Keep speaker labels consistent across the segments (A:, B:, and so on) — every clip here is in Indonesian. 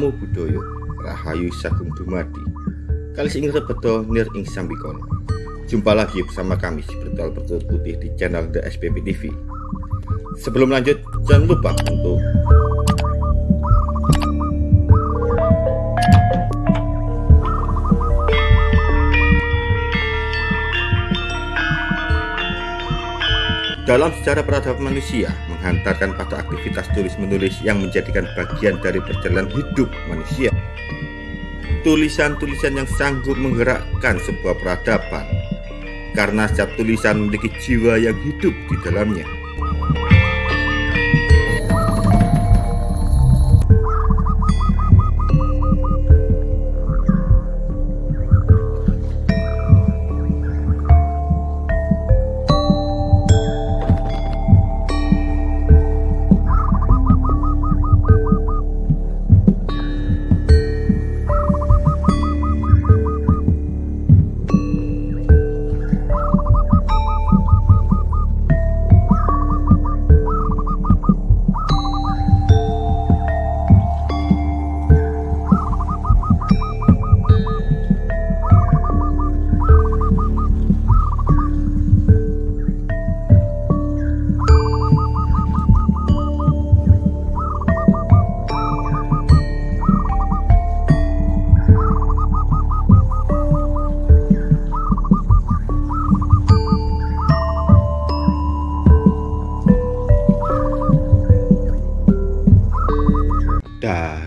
A: Namo Buddhaya Rahayu Sagung Dumadi. Kalis ing rebeto nir ing sambikono Jumpa lagi bersama kami Spiritual Bertulut Putih di channel The SPP TV Sebelum lanjut jangan lupa untuk Dalam sejarah peradaban manusia, menghantarkan pada aktivitas tulis-menulis yang menjadikan bagian dari perjalanan hidup manusia. Tulisan-tulisan yang sanggup menggerakkan sebuah peradaban, karena setiap tulisan memiliki jiwa yang hidup di dalamnya.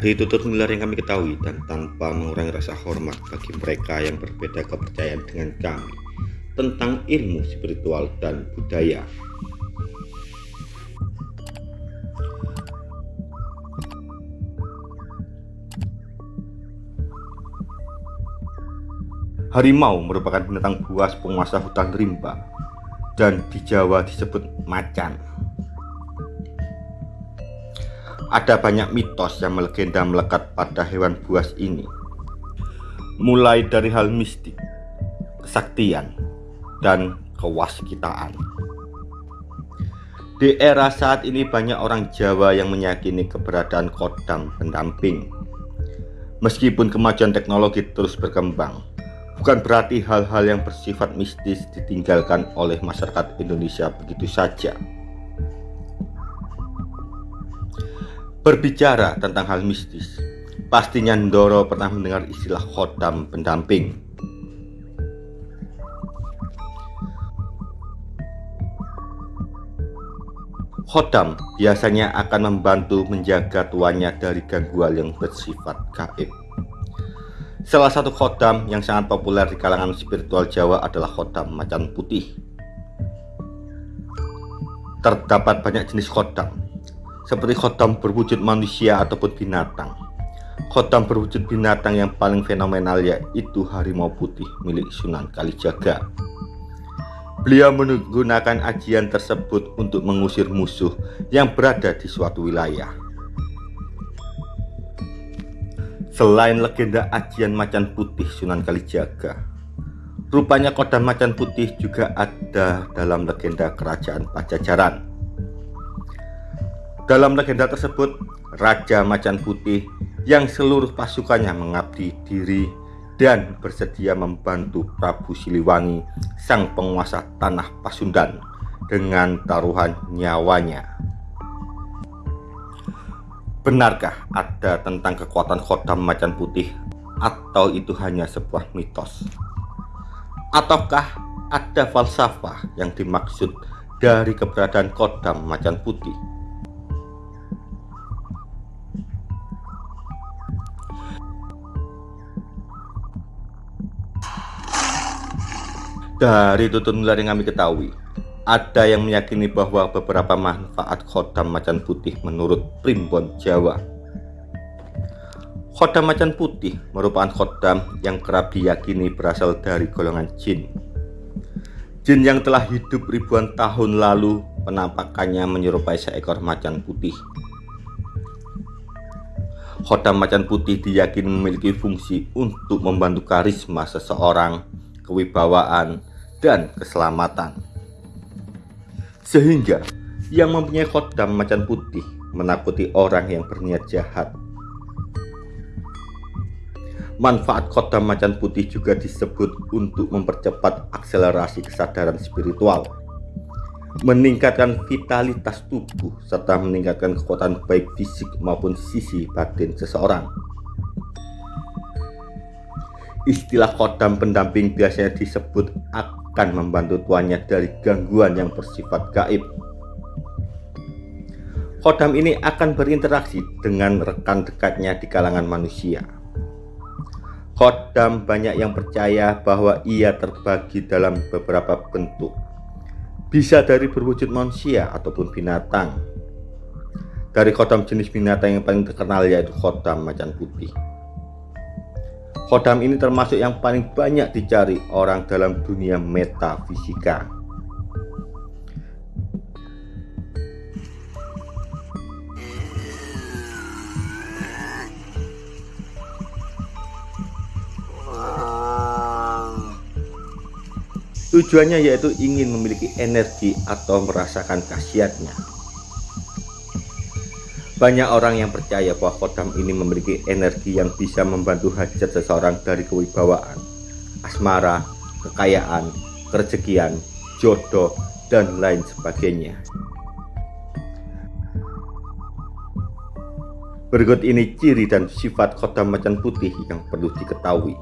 A: Dari tutur nular yang kami ketahui dan tanpa mengurangi rasa hormat bagi mereka yang berbeda kepercayaan dengan kami tentang ilmu spiritual dan budaya. Harimau merupakan binatang buas penguasa hutan rimba dan di Jawa disebut macan. Ada banyak mitos yang melegenda melekat pada hewan buas ini. Mulai dari hal mistik, kesaktian, dan kewaskitaan. Di era saat ini banyak orang Jawa yang meyakini keberadaan kodam pendamping. Meskipun kemajuan teknologi terus berkembang, bukan berarti hal-hal yang bersifat mistis ditinggalkan oleh masyarakat Indonesia begitu saja. Berbicara tentang hal mistis, pastinya Ndoro pernah mendengar istilah khodam pendamping. Khodam biasanya akan membantu menjaga tuannya dari gangguan yang bersifat gaib. Salah satu khodam yang sangat populer di kalangan spiritual Jawa adalah khodam macan putih. Terdapat banyak jenis khodam, seperti khotam berwujud manusia ataupun binatang. Khotam berwujud binatang yang paling fenomenal yaitu harimau putih milik Sunan Kalijaga. Beliau menggunakan ajian tersebut untuk mengusir musuh yang berada di suatu wilayah. Selain legenda ajian macan putih Sunan Kalijaga, rupanya kodam macan putih juga ada dalam legenda kerajaan Pajajaran. Dalam legenda tersebut, Raja Macan Putih yang seluruh pasukannya mengabdi diri dan bersedia membantu Prabu Siliwangi, sang penguasa tanah Pasundan, dengan taruhan nyawanya. Benarkah ada tentang kekuatan khodam macan putih atau itu hanya sebuah mitos? Ataukah ada falsafah yang dimaksud dari keberadaan kodam macan putih? Dari tutur nular yang kami ketahui, ada yang meyakini bahwa beberapa manfaat khodam macan putih menurut primbon Jawa. Khodam macan putih merupakan khodam yang kerap diyakini berasal dari golongan jin. Jin yang telah hidup ribuan tahun lalu penampakannya menyerupai seekor macan putih. Khodam macan putih diyakini memiliki fungsi untuk membantu karisma seseorang, kewibawaan, dan keselamatan. Sehingga yang mempunyai khodam macan putih menakuti orang yang berniat jahat. Manfaat kodam macan putih juga disebut untuk mempercepat akselerasi kesadaran spiritual, meningkatkan vitalitas tubuh, serta meningkatkan kekuatan baik fisik maupun sisi batin seseorang. Istilah kodam pendamping biasanya disebut akan membantu tuannya dari gangguan yang bersifat gaib. Kodam ini akan berinteraksi dengan rekan dekatnya di kalangan manusia. Khodam banyak yang percaya bahwa ia terbagi dalam beberapa bentuk. Bisa dari berwujud manusia ataupun binatang. Dari khodam jenis binatang yang paling terkenal yaitu khodam macan putih Khodam ini termasuk yang paling banyak dicari orang dalam dunia metafisika Tujuannya yaitu ingin memiliki energi atau merasakan khasiatnya. Banyak orang yang percaya bahwa kodam ini memiliki energi yang bisa membantu hajat seseorang dari kewibawaan, asmara, kekayaan, kerejekian, jodoh, dan lain sebagainya. Berikut ini ciri dan sifat kodam macan putih yang perlu diketahui.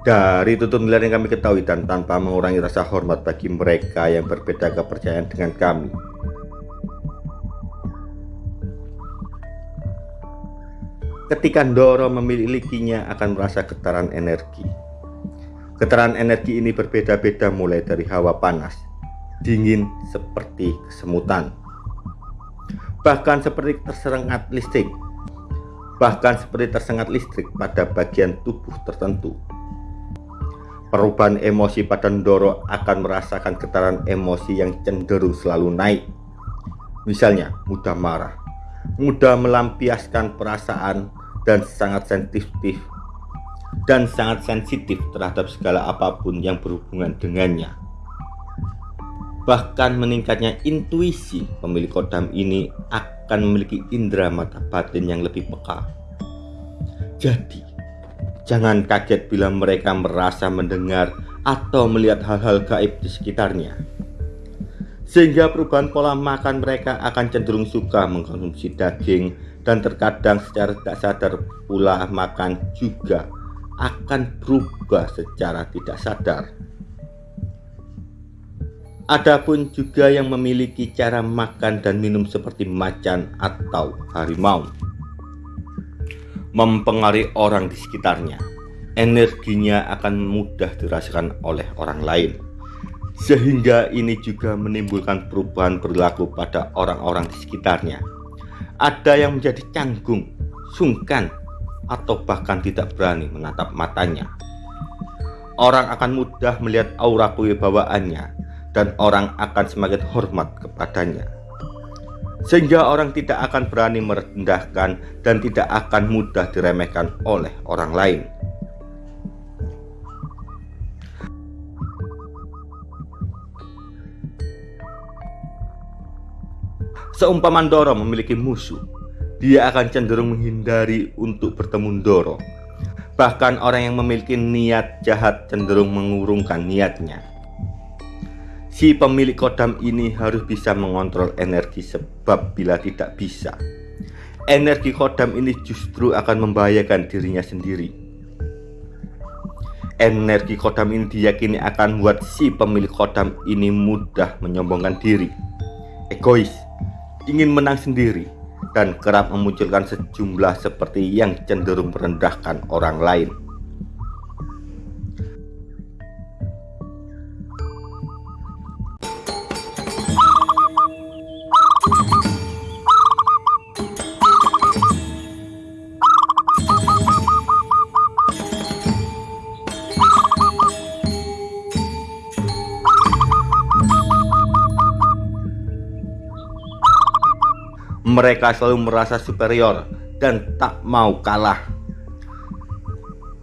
A: Dari tutur nilai yang kami ketahui dan tanpa mengurangi rasa hormat bagi mereka yang berbeda kepercayaan dengan kami. Ketika Ndoro memilikinya akan merasa getaran energi. Getaran energi ini berbeda-beda mulai dari hawa panas, dingin seperti kesemutan, bahkan seperti tersengat listrik, bahkan seperti tersengat listrik pada bagian tubuh tertentu. Perubahan emosi pada Ndoro akan merasakan getaran emosi yang cenderung selalu naik. Misalnya, mudah marah, mudah melampiaskan perasaan, dan sangat sensitif dan sangat sensitif terhadap segala apa pun yang berhubungan dengannya. Bahkan meningkatnya intuisi pemilik kodam ini akan memiliki indera mata batin yang lebih peka. Jadi, Jangan kaget bila mereka merasa mendengar atau melihat hal-hal gaib di sekitarnya. Sehingga perubahan pola makan mereka akan cenderung suka mengkonsumsi daging dan terkadang secara tidak sadar pula makan juga akan berubah secara tidak sadar. Adapun juga yang memiliki cara makan dan minum seperti macan atau harimau mempengaruhi orang di sekitarnya. Energinya akan mudah dirasakan oleh orang lain. Sehingga ini juga menimbulkan perubahan perilaku pada orang-orang di sekitarnya. Ada yang menjadi canggung, sungkan, atau bahkan tidak berani menatap matanya. Orang akan mudah melihat aura kewibawaannya dan orang akan semakin hormat kepadanya sehingga orang tidak akan berani merendahkan dan tidak akan mudah diremehkan oleh orang lain. Seumpama Doro memiliki musuh, dia akan cenderung menghindari untuk bertemu Doro. Bahkan orang yang memiliki niat jahat cenderung mengurungkan niatnya. Si pemilik kodam ini harus bisa mengontrol energi sebab bila tidak bisa Energi kodam ini justru akan membahayakan dirinya sendiri. Energi kodam ini diyakini akan membuat si pemilik kodam ini mudah menyombongkan diri Egois, ingin menang sendiri Dan kerap memunculkan sejumlah seperti yang cenderung merendahkan orang lain mereka selalu merasa superior dan tak mau kalah.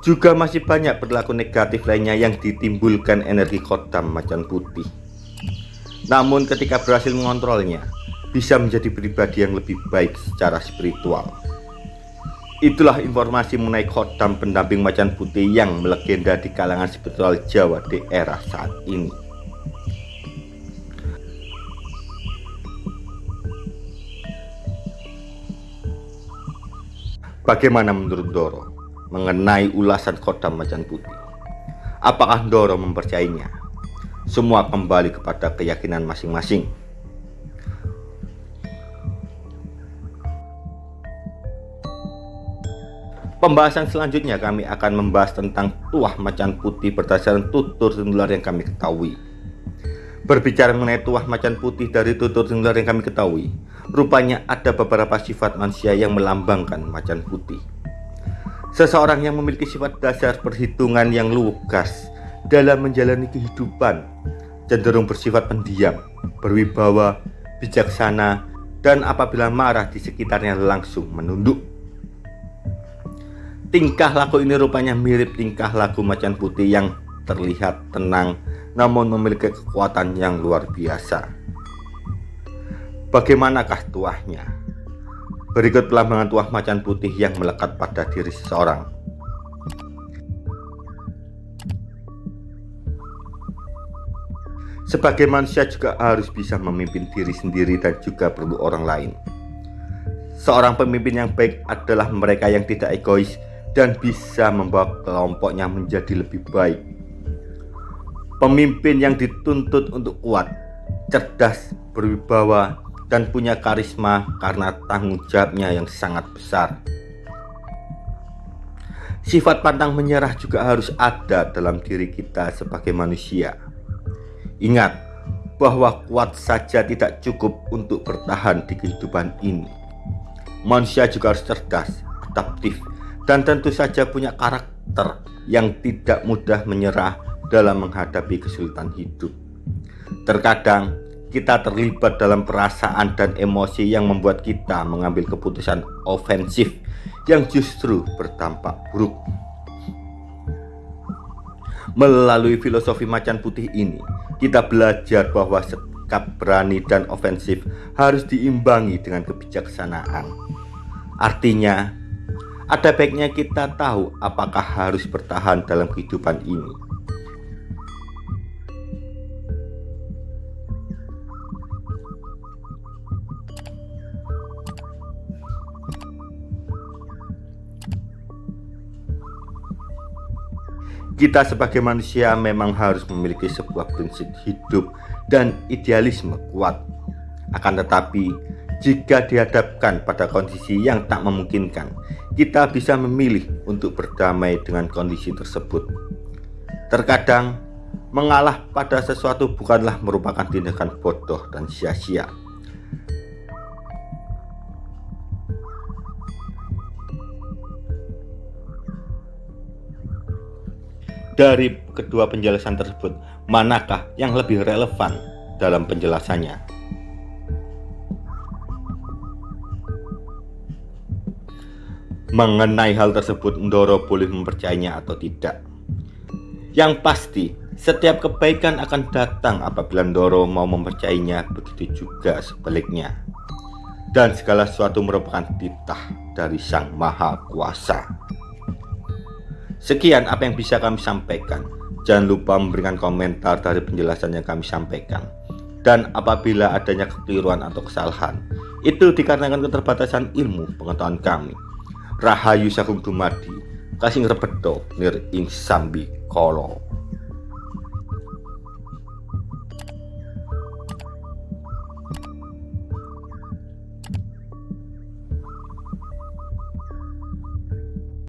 A: Juga masih banyak perilaku negatif lainnya yang ditimbulkan energi kodam macan putih. Namun ketika berhasil mengontrolnya, bisa menjadi pribadi yang lebih baik secara spiritual. Itulah informasi mengenai khodam pendamping macan putih yang melegenda di kalangan spiritual Jawa di era saat ini. Bagaimana menurut Doro mengenai ulasan khodam macan putih? Apakah Doro mempercayainya? Semua kembali kepada keyakinan masing-masing. Pembahasan selanjutnya kami akan membahas tentang tuah macan putih berdasarkan tutur singular yang kami ketahui. Berbicara mengenai tuah macan putih dari tutur singular yang kami ketahui, rupanya ada beberapa sifat manusia yang melambangkan macan putih. Seseorang yang memiliki sifat dasar perhitungan yang lugas dalam menjalani kehidupan, cenderung bersifat pendiam, berwibawa, bijaksana, dan apabila marah di sekitarnya langsung menunduk. Tingkah laku ini rupanya mirip tingkah laku macan putih yang terlihat tenang namun memiliki kekuatan yang luar biasa. Bagaimanakah tuahnya? Berikut pelambangan tuah macan putih yang melekat pada diri seseorang. Sebagai manusia juga harus bisa memimpin diri sendiri dan juga perlu orang lain. Seorang pemimpin yang baik adalah mereka yang tidak egois dan bisa membawa kelompoknya menjadi lebih baik Pemimpin yang dituntut untuk kuat, cerdas, berwibawa, dan punya karisma karena tanggung jawabnya yang sangat besar. Sifat pantang menyerah juga harus ada dalam diri kita sebagai manusia. Ingat bahwa kuat saja tidak cukup untuk bertahan di kehidupan ini. Manusia juga harus cerdas, adaptif, dan tentu saja punya karakter yang tidak mudah menyerah dalam menghadapi kesulitan hidup. Terkadang kita terlibat dalam perasaan dan emosi yang membuat kita mengambil keputusan ofensif yang justru berdampak buruk. Melalui filosofi macan putih ini, kita belajar bahwa sikap berani dan ofensif harus diimbangi dengan kebijaksanaan. Artinya, ada baiknya kita tahu apakah harus bertahan dalam kehidupan ini Kita sebagai manusia memang harus memiliki sebuah prinsip hidup dan idealisme kuat. Akan tetapi, jika dihadapkan pada kondisi yang tak memungkinkan, kita bisa memilih untuk berdamai dengan kondisi tersebut. Terkadang, mengalah pada sesuatu bukanlah merupakan tindakan bodoh dan sia-sia. Dari kedua penjelasan tersebut, manakah yang lebih relevan dalam penjelasannya? Mengenai hal tersebut, Ndoro boleh mempercayainya atau tidak. Yang pasti, setiap kebaikan akan datang apabila Ndoro mau mempercayainya, begitu juga sebaliknya. Dan segala sesuatu merupakan titah dari Sang Maha Kuasa. Sekian apa yang bisa kami sampaikan. Jangan lupa memberikan komentar dari penjelasan yang kami sampaikan. Dan apabila adanya kekeliruan atau kesalahan, itu dikarenakan keterbatasan ilmu pengetahuan kami. Rahayu Sagung Dumadi, Kasing Rebedo, Nir Ing Sambi Kolo.